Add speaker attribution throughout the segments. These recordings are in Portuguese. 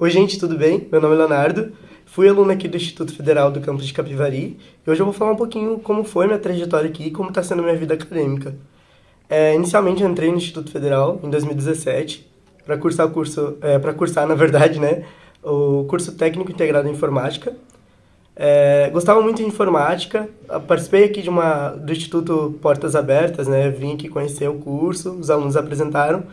Speaker 1: Oi, gente, tudo bem? Meu nome é Leonardo, fui aluno aqui do Instituto Federal do campus de Capivari e hoje eu vou falar um pouquinho como foi minha trajetória aqui e como está sendo minha vida acadêmica. É, inicialmente eu entrei no Instituto Federal em 2017 para cursar o curso, é, para cursar na verdade, né, o curso técnico integrado em informática. É, gostava muito de informática, participei aqui de uma do Instituto Portas Abertas, né, vim aqui conhecer o curso, os alunos apresentaram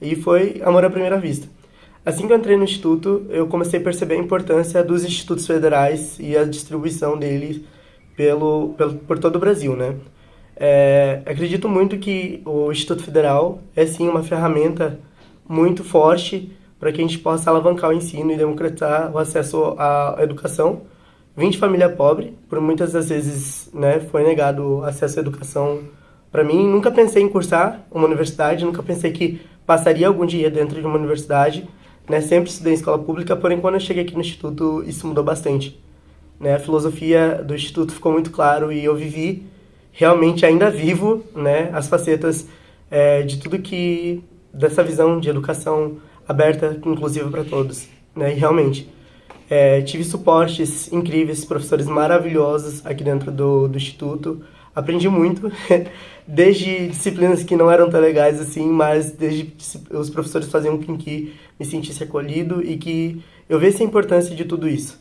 Speaker 1: e foi amor à primeira vista. Assim que eu entrei no instituto, eu comecei a perceber a importância dos institutos federais e a distribuição deles pelo, pelo, por todo o Brasil, né? É, acredito muito que o Instituto Federal é sim uma ferramenta muito forte para que a gente possa alavancar o ensino e democratizar o acesso à educação. Vim de família pobre, por muitas das vezes né, foi negado acesso à educação para mim. Nunca pensei em cursar uma universidade, nunca pensei que passaria algum dia dentro de uma universidade, né? Sempre estudei em escola pública, porém quando eu cheguei aqui no instituto isso mudou bastante. Né? A filosofia do instituto ficou muito claro e eu vivi realmente ainda vivo, né? As facetas é, de tudo que dessa visão de educação aberta, inclusiva para todos, né? E realmente é, tive suportes incríveis, professores maravilhosos aqui dentro do, do instituto. Aprendi muito, desde disciplinas que não eram tão legais assim, mas desde os professores faziam com que me sentisse acolhido e que eu visse a importância de tudo isso.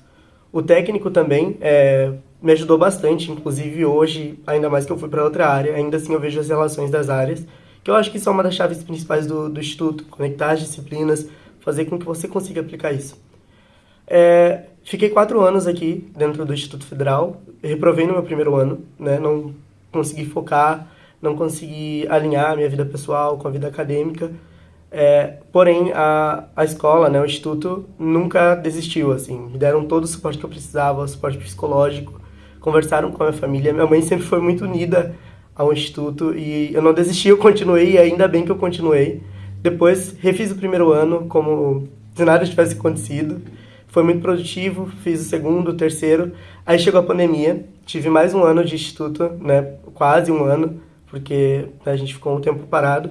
Speaker 1: O técnico também é, me ajudou bastante, inclusive hoje, ainda mais que eu fui para outra área, ainda assim eu vejo as relações das áreas, que eu acho que são uma das chaves principais do, do Instituto, conectar as disciplinas, fazer com que você consiga aplicar isso. É, fiquei quatro anos aqui dentro do Instituto Federal, reprovei no meu primeiro ano, né, não consegui focar, não consegui alinhar a minha vida pessoal com a vida acadêmica, é, porém a, a escola, né, o Instituto, nunca desistiu, assim, me deram todo o suporte que eu precisava, suporte psicológico, conversaram com a minha família, minha mãe sempre foi muito unida ao Instituto e eu não desisti, eu continuei e ainda bem que eu continuei. Depois refiz o primeiro ano como se nada tivesse acontecido, foi muito produtivo, fiz o segundo, o terceiro. Aí chegou a pandemia, tive mais um ano de instituto, né? Quase um ano, porque a gente ficou um tempo parado.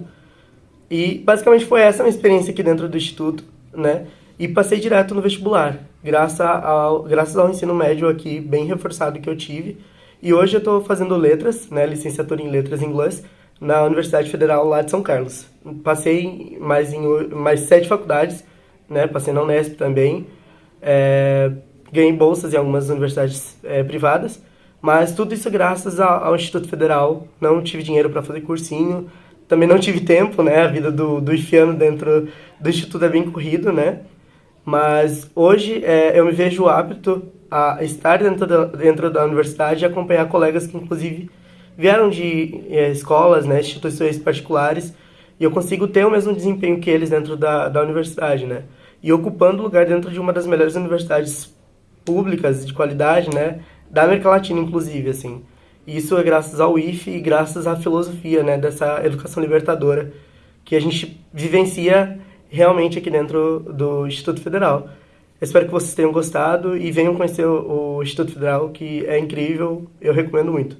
Speaker 1: E basicamente foi essa a minha experiência aqui dentro do instituto, né? E passei direto no vestibular, graças ao, graças ao ensino médio aqui bem reforçado que eu tive. E hoje eu estou fazendo letras, né? Licenciatura em letras em inglês na Universidade Federal lá de São Carlos. Passei mais em mais sete faculdades, né? Passei na Unesp também é, ganhei bolsas em algumas universidades é, privadas, mas tudo isso graças ao, Instituto Federal. Não tive dinheiro para fazer cursinho, também não tive tempo, né? A vida do, do IFIANO dentro do Instituto é bem corrido, né? Mas hoje é, eu me vejo apto a estar dentro da, dentro da universidade e acompanhar colegas que, inclusive, vieram de é, escolas, né, instituições particulares, e eu consigo ter o mesmo desempenho que eles dentro da, da universidade, né? E ocupando lugar dentro de uma das melhores universidades públicas de qualidade, né, da América Latina, inclusive, assim. Isso é graças ao IFE e graças à filosofia, né, dessa educação libertadora que a gente vivencia realmente aqui dentro do Instituto Federal. espero que vocês tenham gostado e venham conhecer o Instituto Federal, que é incrível, eu recomendo muito.